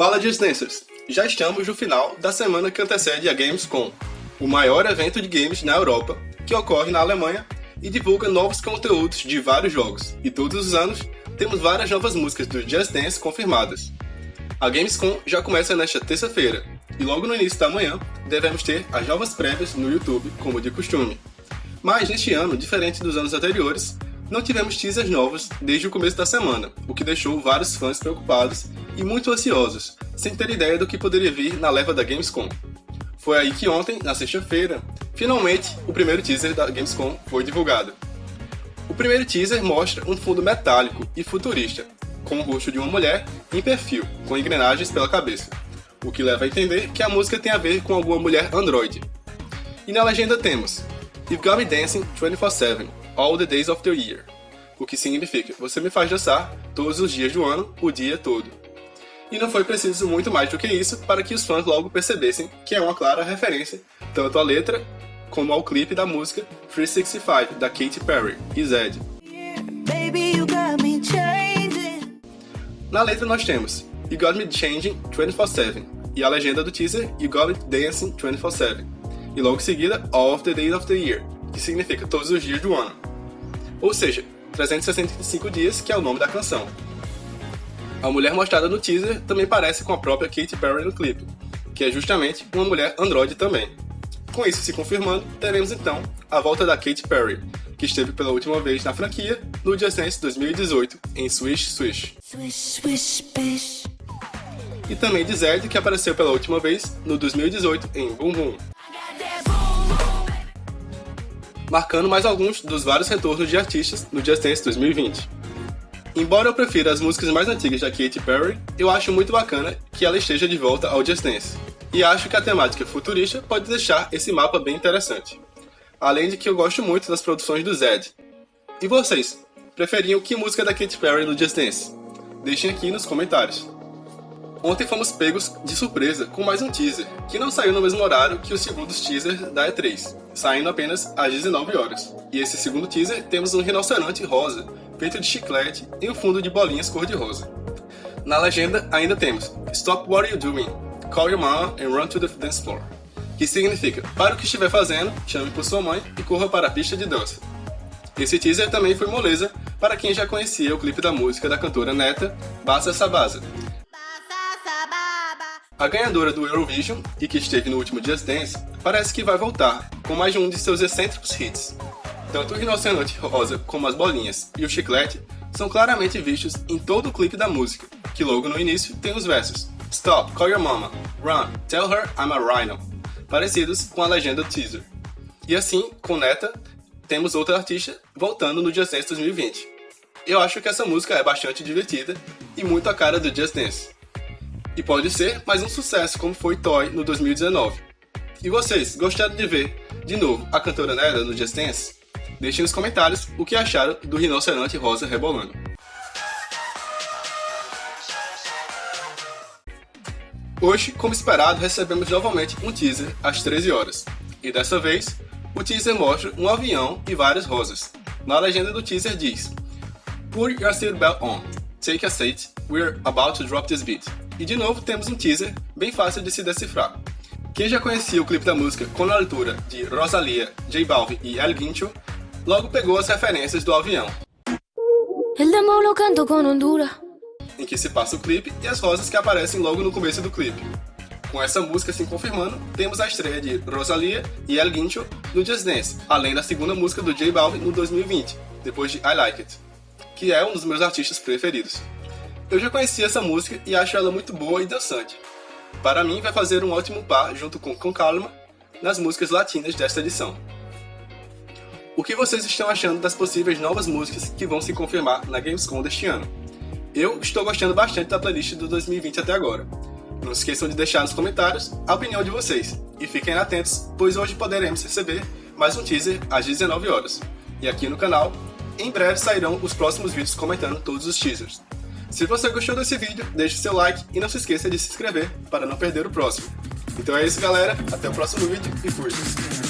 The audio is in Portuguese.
Fala Disneyers! Já estamos no final da semana que antecede a Gamescom, o maior evento de games na Europa, que ocorre na Alemanha e divulga novos conteúdos de vários jogos. E todos os anos temos várias novas músicas do Just Dance confirmadas. A Gamescom já começa nesta terça-feira, e logo no início da manhã devemos ter as novas prévias no YouTube, como de costume. Mas neste ano, diferente dos anos anteriores, não tivemos teasers novos desde o começo da semana, o que deixou vários fãs preocupados e muito ansiosos, sem ter ideia do que poderia vir na leva da Gamescom. Foi aí que ontem, na sexta-feira, finalmente o primeiro teaser da Gamescom foi divulgado. O primeiro teaser mostra um fundo metálico e futurista, com o rosto de uma mulher em perfil, com engrenagens pela cabeça, o que leva a entender que a música tem a ver com alguma mulher androide. E na legenda temos You've Got Me Dancing 24-7, All the Days of the Year, o que significa você me faz dançar todos os dias do ano, o dia todo. E não foi preciso muito mais do que isso para que os fãs logo percebessem que é uma clara referência tanto à letra como ao clipe da música 365 da Katy Perry e Zed. Na letra nós temos You Got Me Changing 24-7 e a legenda do teaser You Got Me Dancing 24-7 e logo em seguida All of the Days of the Year, que significa todos os dias do ano ou seja, 365 dias, que é o nome da canção. A mulher mostrada no teaser também parece com a própria Katy Perry no clipe, que é justamente uma mulher androide também. Com isso se confirmando, teremos então a volta da Katy Perry, que esteve pela última vez na franquia no Just Dance 2018 em Swish Swish. Swish, swish, e também de Zed, que apareceu pela última vez no 2018 em Boom Boom marcando mais alguns dos vários retornos de artistas no Just Dance 2020. Embora eu prefira as músicas mais antigas da Katy Perry, eu acho muito bacana que ela esteja de volta ao Just Dance, e acho que a temática futurista pode deixar esse mapa bem interessante. Além de que eu gosto muito das produções do Zed. E vocês, preferiam que música da Katy Perry no Just Dance? Deixem aqui nos comentários. Ontem fomos pegos de surpresa com mais um teaser, que não saiu no mesmo horário que os segundos teasers da E3, saindo apenas às 19 horas. E esse segundo teaser temos um rinoceronte rosa, feito de chiclete e um fundo de bolinhas cor-de-rosa. Na legenda ainda temos Stop What Are You Doing? Call Your Mama and Run to the Dance Floor, que significa Para o que estiver fazendo, chame por sua mãe e corra para a pista de dança. Esse teaser também foi moleza para quem já conhecia o clipe da música da cantora Neta, Bassa Sabasa, a ganhadora do Eurovision, e que esteve no último Just Dance, parece que vai voltar, com mais de um de seus excêntricos hits. Tanto o rinoceronte rosa como as bolinhas e o chiclete são claramente vistos em todo o clipe da música, que logo no início tem os versos Stop, call your mama, run, tell her I'm a rhino, parecidos com a legenda teaser. E assim, com Neta, temos outra artista voltando no Just Dance 2020. Eu acho que essa música é bastante divertida e muito a cara do Just Dance. E pode ser mais um sucesso como foi Toy no 2019. E vocês, gostaram de ver, de novo, a cantora Nera no Just Dance? Deixem nos comentários o que acharam do rinoceronte rosa rebolando. Hoje, como esperado, recebemos novamente um teaser às 13 horas. E dessa vez, o teaser mostra um avião e várias rosas. Na legenda do teaser diz Put your seatbelt on, take a seat, we're about to drop this beat. E de novo temos um teaser bem fácil de se decifrar. Quem já conhecia o clipe da música com a leitura de Rosalia, J Balvin e El Guincho, logo pegou as referências do avião. Em que se passa o clipe e as rosas que aparecem logo no começo do clipe. Com essa música se confirmando, temos a estreia de Rosalia e El Guincho no Just Dance, além da segunda música do J Balvin no 2020, depois de I Like It, que é um dos meus artistas preferidos. Eu já conhecia essa música e acho ela muito boa e dançante. Para mim, vai fazer um ótimo par junto com Com Calma nas músicas latinas desta edição. O que vocês estão achando das possíveis novas músicas que vão se confirmar na Gamescom deste ano? Eu estou gostando bastante da playlist do 2020 até agora. Não se esqueçam de deixar nos comentários a opinião de vocês. E fiquem atentos, pois hoje poderemos receber mais um teaser às 19 horas. E aqui no canal, em breve sairão os próximos vídeos comentando todos os teasers. Se você gostou desse vídeo, deixe seu like e não se esqueça de se inscrever para não perder o próximo. Então é isso galera, até o próximo vídeo e fui!